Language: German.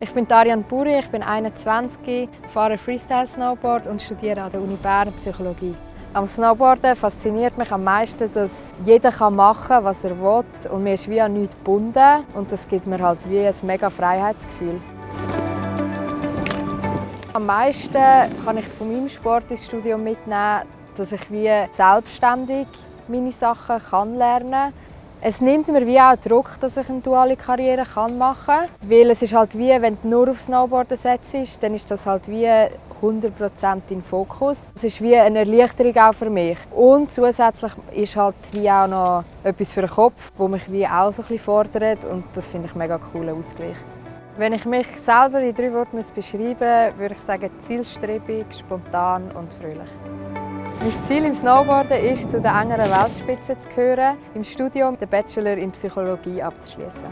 Ich bin Darian Buri, ich bin 21, fahre Freestyle Snowboard und studiere an der Uni Bern Psychologie. Am Snowboarden fasziniert mich am meisten, dass jeder machen kann, was er will und mir ist wie an nichts gebunden und das gibt mir halt wie ein mega Freiheitsgefühl. Am meisten kann ich von meinem Sport ins Studium mitnehmen, dass ich wie selbstständig meine Sachen kann lernen kann es nimmt mir wie auch Druck, dass ich eine duale Karriere machen kann. Weil es ist halt wie, wenn du nur auf Snowboarden setzt, dann ist das halt wie 100% im Fokus. Es ist wie eine Erleichterung auch für mich. Und zusätzlich ist halt wie auch noch etwas für den Kopf, das mich wie auch so ein bisschen fordert und das finde ich einen mega coolen Ausgleich. Wenn ich mich selber in drei Worten beschreiben müsste, würde ich sagen zielstrebig, spontan und fröhlich. Mein Ziel im Snowboarden ist, zu der engeren Weltspitze zu gehören, im Studium den Bachelor in Psychologie abzuschließen.